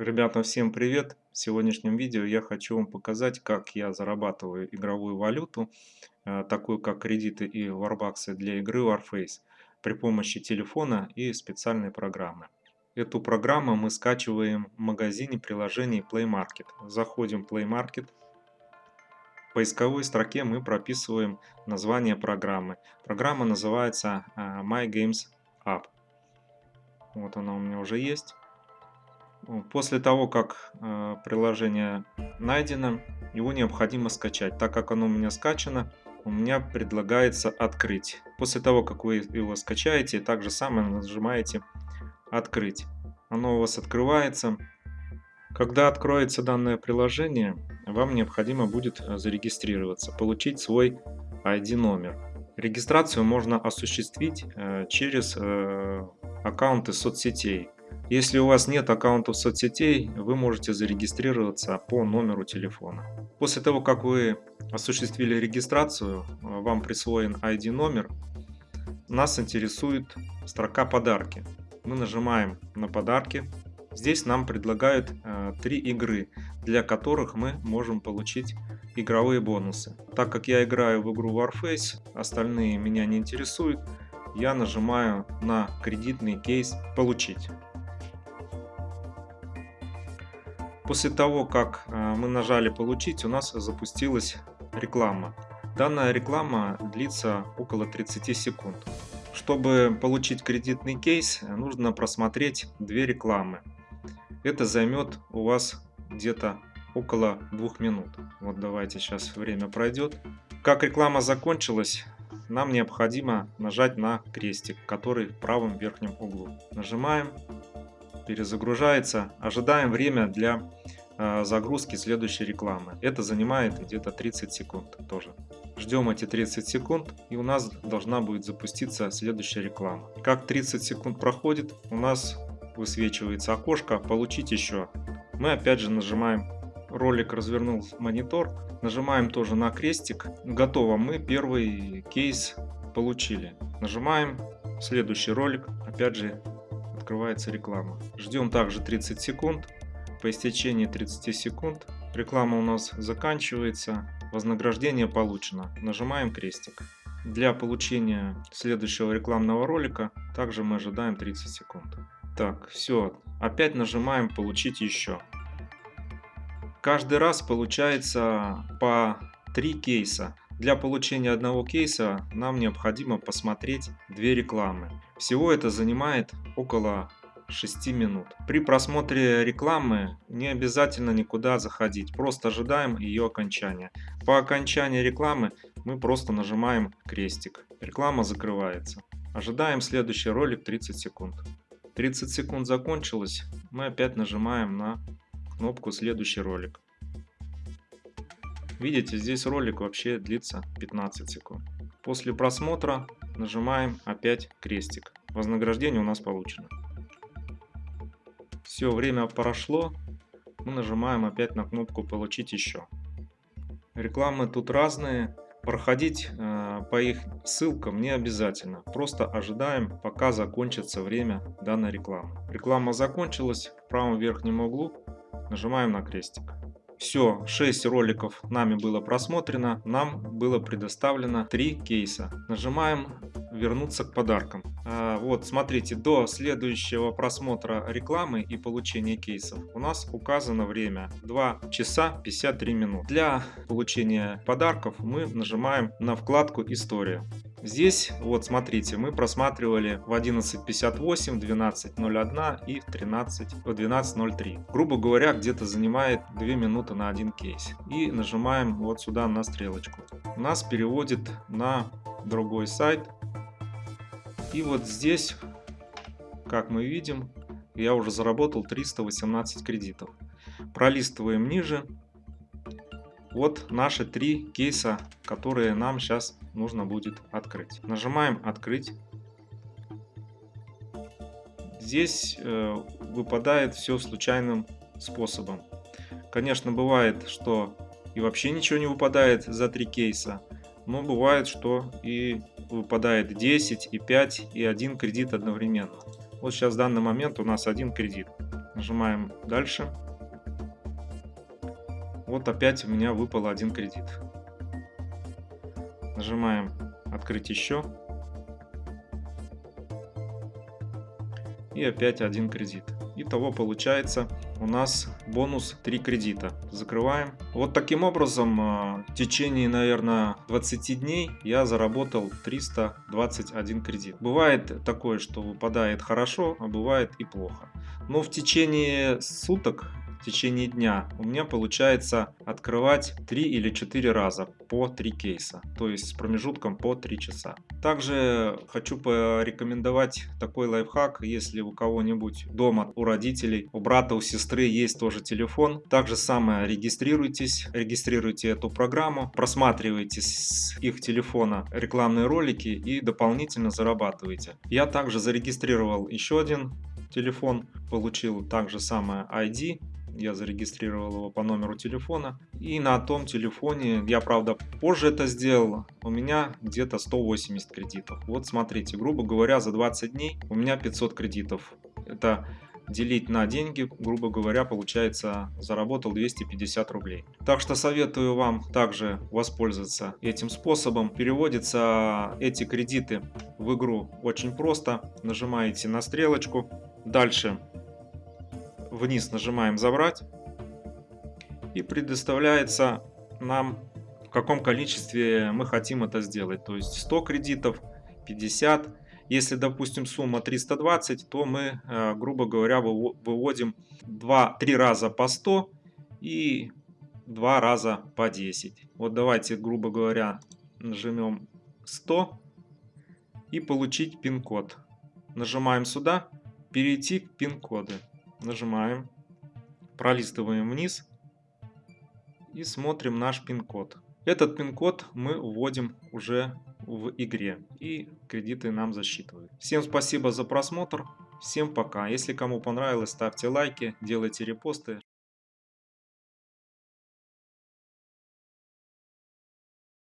Ребята, всем привет! В сегодняшнем видео я хочу вам показать, как я зарабатываю игровую валюту, э, такую как кредиты и варбаксы для игры Warface при помощи телефона и специальной программы. Эту программу мы скачиваем в магазине приложений Play Market. Заходим в Play Market. В поисковой строке мы прописываем название программы. Программа называется э, My Games App. Вот она у меня уже есть. После того, как э, приложение найдено, его необходимо скачать. Так как оно у меня скачано, у меня предлагается открыть. После того, как вы его скачаете, так же самое нажимаете «Открыть». Оно у вас открывается. Когда откроется данное приложение, вам необходимо будет зарегистрироваться, получить свой ID-номер. Регистрацию можно осуществить э, через э, аккаунты соцсетей. Если у вас нет аккаунтов соцсетей, вы можете зарегистрироваться по номеру телефона. После того, как вы осуществили регистрацию, вам присвоен ID-номер, нас интересует строка «Подарки». Мы нажимаем на «Подарки». Здесь нам предлагают э, три игры, для которых мы можем получить игровые бонусы. Так как я играю в игру Warface, остальные меня не интересуют, я нажимаю на кредитный кейс «Получить». После того, как э, мы нажали «Получить», у нас запустилась реклама. Данная реклама длится около 30 секунд. Чтобы получить кредитный кейс, нужно просмотреть две рекламы. Это займет у вас где-то около двух минут. Вот давайте сейчас время пройдет. Как реклама закончилась, нам необходимо нажать на крестик, который в правом верхнем углу. Нажимаем перезагружается. Ожидаем время для э, загрузки следующей рекламы. Это занимает где-то 30 секунд тоже. Ждем эти 30 секунд и у нас должна будет запуститься следующая реклама. Как 30 секунд проходит, у нас высвечивается окошко «Получить еще». Мы опять же нажимаем ролик развернул монитор, нажимаем тоже на крестик. Готово, мы первый кейс получили. Нажимаем следующий ролик, опять же открывается реклама. Ждем также 30 секунд. По истечении 30 секунд реклама у нас заканчивается. Вознаграждение получено. Нажимаем крестик. Для получения следующего рекламного ролика также мы ожидаем 30 секунд. Так, все. Опять нажимаем «Получить еще». Каждый раз получается по 3 кейса. Для получения одного кейса нам необходимо посмотреть две рекламы. Всего это занимает около 6 минут. При просмотре рекламы не обязательно никуда заходить, просто ожидаем ее окончания. По окончании рекламы мы просто нажимаем крестик. Реклама закрывается. Ожидаем следующий ролик 30 секунд. 30 секунд закончилось, мы опять нажимаем на кнопку следующий ролик. Видите, здесь ролик вообще длится 15 секунд. После просмотра нажимаем опять крестик. Вознаграждение у нас получено. Все, время прошло. Мы нажимаем опять на кнопку «Получить еще». Рекламы тут разные. Проходить э, по их ссылкам не обязательно. Просто ожидаем, пока закончится время данной рекламы. Реклама закончилась. В правом верхнем углу нажимаем на крестик. Все, 6 роликов нами было просмотрено, нам было предоставлено 3 кейса. Нажимаем вернуться к подаркам. А, вот, смотрите, до следующего просмотра рекламы и получения кейсов у нас указано время 2 часа 53 минут. Для получения подарков мы нажимаем на вкладку «История». Здесь, вот смотрите, мы просматривали в 11.58, 12.01 и в 13, в 12.03. Грубо говоря, где-то занимает 2 минуты на один кейс. И нажимаем вот сюда на стрелочку. Нас переводит на другой сайт. И вот здесь, как мы видим, я уже заработал 318 кредитов. Пролистываем ниже. Вот наши три кейса, которые нам сейчас нужно будет открыть. Нажимаем «Открыть». Здесь э, выпадает все случайным способом. Конечно, бывает, что и вообще ничего не выпадает за три кейса, но бывает, что и выпадает 10, и 5, и 1 кредит одновременно. Вот сейчас в данный момент у нас один кредит. Нажимаем дальше. Вот опять у меня выпал один кредит. Нажимаем открыть еще. И опять один кредит. Итого получается у нас бонус 3 кредита. Закрываем. Вот таким образом а, в течение, наверное, 20 дней я заработал 321 кредит. Бывает такое, что выпадает хорошо, а бывает и плохо. Но в течение суток в течение дня у меня получается открывать 3 или 4 раза по 3 кейса, то есть с промежутком по 3 часа. Также хочу порекомендовать такой лайфхак, если у кого-нибудь дома, у родителей, у брата, у сестры есть тоже телефон. Так же самое регистрируйтесь, регистрируйте эту программу, просматривайте с их телефона рекламные ролики и дополнительно зарабатывайте. Я также зарегистрировал еще один телефон, получил также самое ID, я зарегистрировал его по номеру телефона. И на том телефоне, я правда позже это сделал, у меня где-то 180 кредитов. Вот смотрите, грубо говоря, за 20 дней у меня 500 кредитов. Это делить на деньги, грубо говоря, получается, заработал 250 рублей. Так что советую вам также воспользоваться этим способом. Переводятся эти кредиты в игру очень просто. Нажимаете на стрелочку. Дальше вниз нажимаем «Забрать» и предоставляется нам в каком количестве мы хотим это сделать. То есть 100 кредитов, 50. Если, допустим, сумма 320, то мы, э, грубо говоря, выводим 2-3 раза по 100 и 2 раза по 10. Вот давайте, грубо говоря, нажмем 100 и получить пин-код. Нажимаем сюда, перейти к пин-коды нажимаем, пролистываем вниз и смотрим наш пин-код. Этот пин-код мы вводим уже в игре и кредиты нам засчитывают. Всем спасибо за просмотр, всем пока. Если кому понравилось, ставьте лайки, делайте репосты.